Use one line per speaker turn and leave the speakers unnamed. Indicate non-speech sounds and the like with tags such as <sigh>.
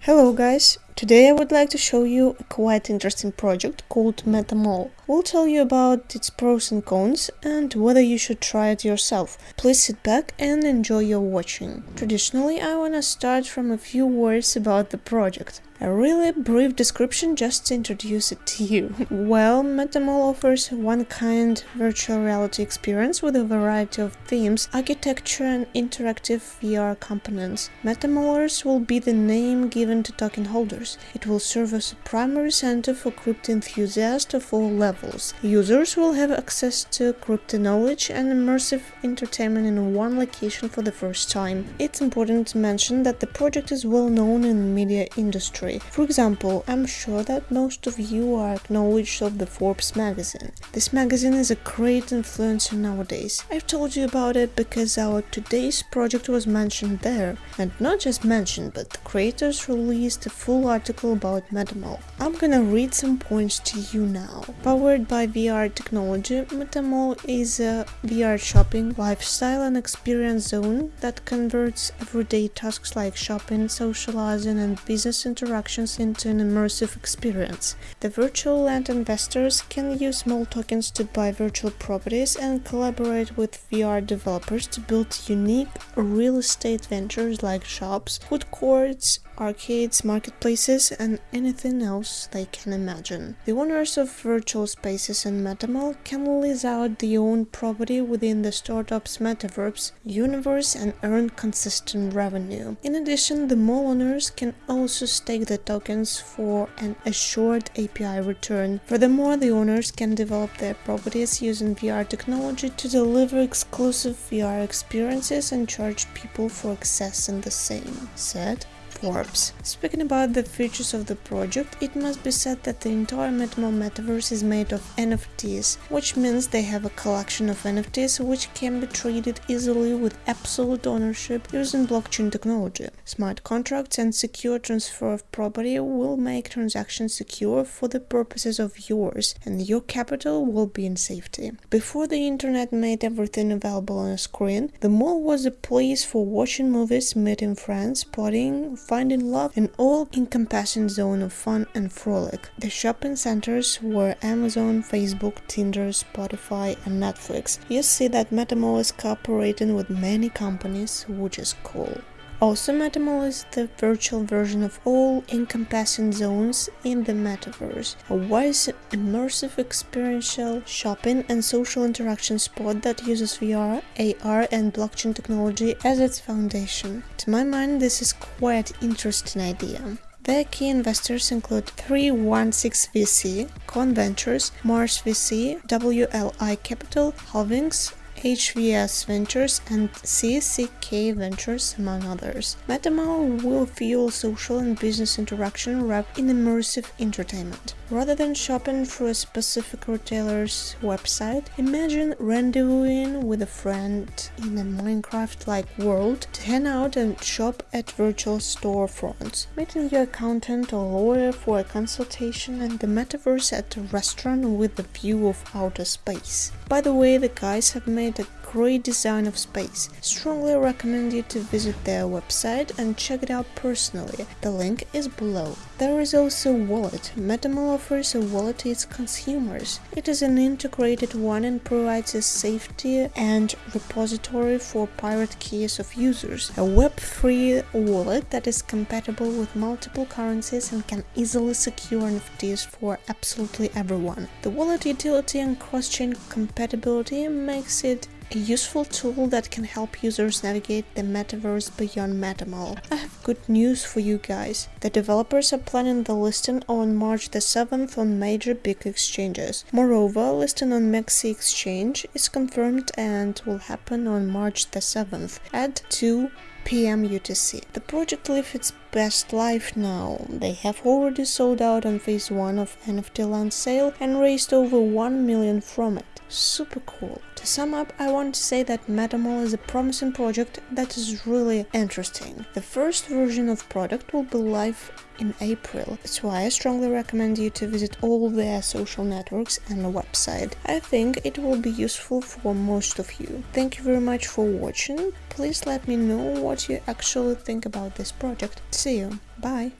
Hello guys, today I would like to show you a quite interesting project called MetaMall. We'll tell you about its pros and cons and whether you should try it yourself. Please sit back and enjoy your watching. Traditionally I wanna start from a few words about the project. A really brief description just to introduce it to you. <laughs> well, MetaMall offers one kind virtual reality experience with a variety of themes, architecture and interactive VR components. MetaMallers will be the name given to token holders. It will serve as a primary center for crypto enthusiasts of all levels. Users will have access to crypto knowledge and immersive entertainment in one location for the first time. It's important to mention that the project is well known in the media industry for example, I'm sure that most of you are acknowledged of the Forbes magazine. This magazine is a great influencer nowadays. I've told you about it because our today's project was mentioned there. And not just mentioned, but the creators released a full article about MetaMall. I'm gonna read some points to you now. Powered by VR technology, MetaMall is a VR shopping, lifestyle and experience zone that converts everyday tasks like shopping, socializing and business interactions into an immersive experience. The virtual land investors can use small tokens to buy virtual properties and collaborate with VR developers to build unique real estate ventures like shops, food courts, arcades, marketplaces, and anything else they can imagine. The owners of virtual spaces in MetaMall can lease out their own property within the startup's metaverse universe and earn consistent revenue. In addition, the mall owners can also stake the tokens for an assured APY return. Furthermore, the owners can develop their properties using VR technology to deliver exclusive VR experiences and charge people for accessing the same, said Forbes. Speaking about the features of the project, it must be said that the entire MetaMall metaverse is made of NFTs, which means they have a collection of NFTs which can be traded easily with absolute ownership using blockchain technology. Smart contracts and secure transfer of property will make transactions secure for the purposes of yours, and your capital will be in safety. Before the internet made everything available on a screen, the mall was a place for watching movies, meeting friends, partying, finding love in all-encompassing zone of fun and frolic. The shopping centers were Amazon, Facebook, Tinder, Spotify and Netflix. You see that MetaMall is cooperating with many companies, which is cool. Also, MetaMall is the virtual version of all encompassing zones in the metaverse, a wise, immersive experiential shopping and social interaction spot that uses VR, AR and blockchain technology as its foundation. To my mind, this is quite interesting idea. Their key investors include 316 VC, Con Ventures, Mars VC, WLI Capital, Halvings, HVS Ventures and CCK Ventures, among others. MetaMall will fuel social and business interaction wrapped in immersive entertainment. Rather than shopping through a specific retailer's website, imagine rendezvousing with a friend in a Minecraft-like world to hang out and shop at virtual storefronts, meeting your accountant or lawyer for a consultation and the metaverse at a restaurant with a view of outer space. By the way, the guys have made a great design of space. Strongly recommend you to visit their website and check it out personally. The link is below. There is also Wallet. MetaMall offers a wallet to its consumers. It is an integrated one and provides a safety and repository for private keys of users. A Web3 wallet that is compatible with multiple currencies and can easily secure NFTs for absolutely everyone. The wallet utility and cross-chain compatibility makes it a useful tool that can help users navigate the metaverse beyond MetaMall. I have good news for you guys. The developers are planning the listing on March the 7th on major big exchanges. Moreover, listing on MEXC exchange is confirmed and will happen on March the 7th at 2 p.m. UTC. The project leaves its best life now. They have already sold out on phase 1 of NFT land sale and raised over 1 million from it. Super cool. To sum up, I want to say that MetaMall is a promising project that is really interesting. The first version of product will be live in April. That's why I strongly recommend you to visit all their social networks and website. I think it will be useful for most of you. Thank you very much for watching. Please let me know what you actually think about this project. See you. Bye.